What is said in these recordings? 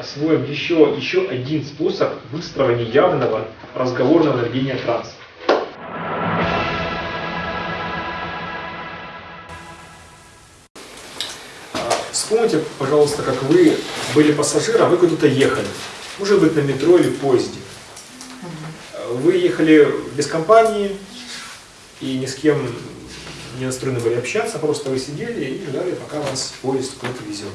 освоим еще, еще один способ выстроения явного разговорного наведения транса. Вспомните, пожалуйста, как вы были пассажиром, вы куда-то ехали. Может быть, на метро или в поезде. Вы ехали без компании и ни с кем не настроены были общаться, просто вы сидели и ждали, пока вас поезд куда-то везет.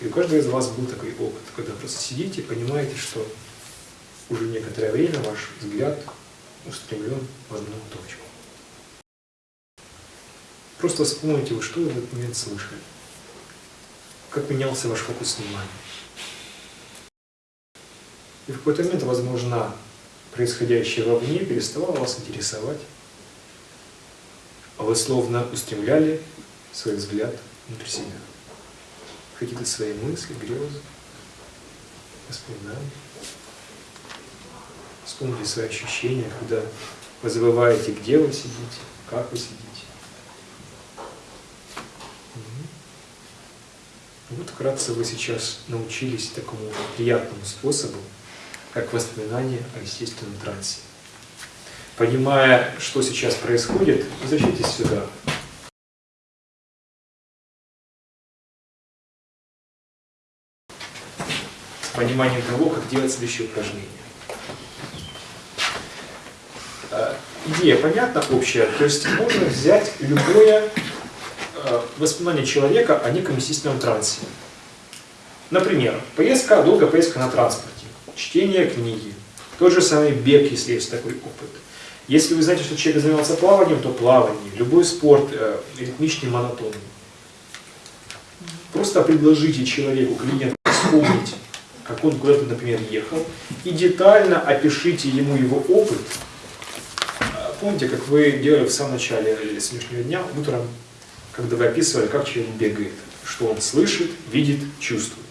И у каждого из вас был такой опыт, когда просто сидите и понимаете, что уже некоторое время ваш взгляд устремлен в одну точку. Просто вспомните, вы что в этот момент слышали как менялся ваш фокус внимания. И в какой-то момент, возможно, происходящее вовне переставало вас интересовать, а вы словно устремляли свой взгляд внутрь себя. Какие-то свои мысли, грезы, воспоминания. Вспомните свои ощущения, когда вы забываете, где вы сидите, как вы сидите. Вот вкратце вы сейчас научились такому приятному способу, как воспоминание о естественном трансе. Понимая, что сейчас происходит, возвращайтесь сюда. С пониманием того, как делать следующее упражнение. Э, идея понятна, общая. То есть можно взять любое Э, воспоминания человека о неком естественном трансе. Например, поездка, долгая поездка на транспорте, чтение книги, тот же самый бег, если есть такой опыт. Если вы знаете, что человек занимался плаванием, то плавание, любой спорт э, ритмичный, монотонный. Просто предложите человеку, клиенту, вспомнить, как он куда-то, например, ехал, и детально опишите ему его опыт. Помните, как вы делали в самом начале сегодняшнего дня, утром, когда вы описывали, как человек бегает, что он слышит, видит, чувствует.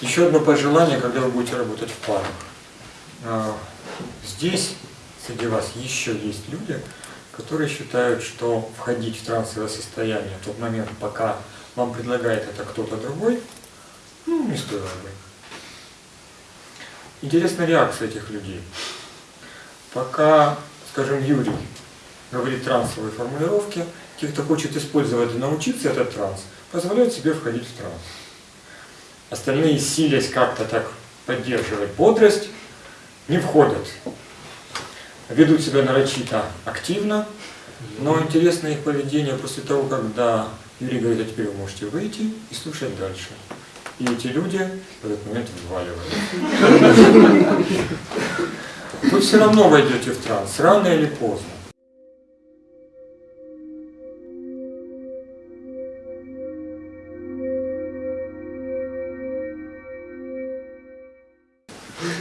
Еще одно пожелание, когда вы будете работать в парах. Здесь среди вас еще есть люди, которые считают, что входить в трансовое состояние в тот момент, пока вам предлагает это кто-то другой, ну, не стоило бы. Интересная реакция этих людей. Пока, скажем, Юрий говорит трансовые формулировки, те, кто хочет использовать и научиться этот транс, позволяют себе входить в транс. Остальные, силясь как-то так поддерживать бодрость, не входят. Ведут себя нарочито активно, но интересно их поведение после того, когда Юрий говорит, а теперь вы можете выйти и слушать дальше. И эти люди в этот момент вваливают. Вы все равно войдете в транс, рано или поздно.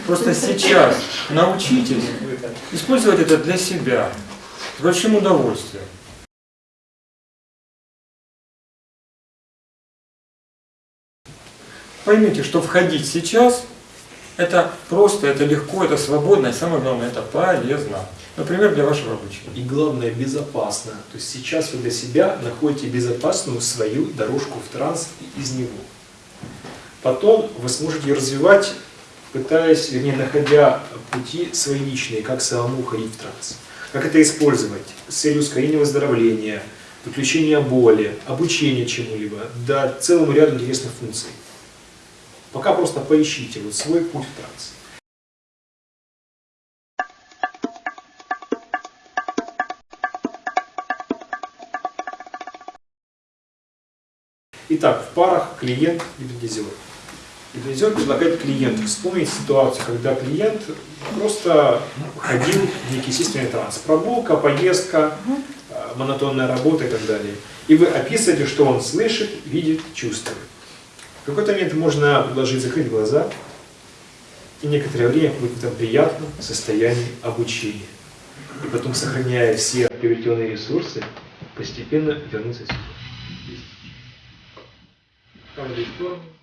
Просто сейчас научитесь использовать это для себя, с большим удовольствием. Поймите, что входить сейчас, это просто, это легко, это свободно, и самое главное, это полезно. Например, для вашего обучения. И главное, безопасно. То есть сейчас вы для себя находите безопасную свою дорожку в транс из него. Потом вы сможете развивать, пытаясь, вернее, находя пути свои личные, как самому уходить в транс. Как это использовать с целью ускорения выздоровления, выключения боли, обучения чему-либо, да целому ряду интересных функций. Пока просто поищите вот свой путь в транс. Итак, в парах клиент и. Гипнотизер предлагает клиенту вспомнить ситуацию, когда клиент просто ходил в некий естественный транс. Прогулка, поездка, э, монотонная работа и так далее. И вы описываете, что он слышит, видит, чувствует. В какой-то момент можно предложить закрыть глаза и некоторое время быть в этом приятном состоянии обучения. И потом, сохраняя все приобретенные ресурсы, постепенно вернуться сюда. Каждой стороне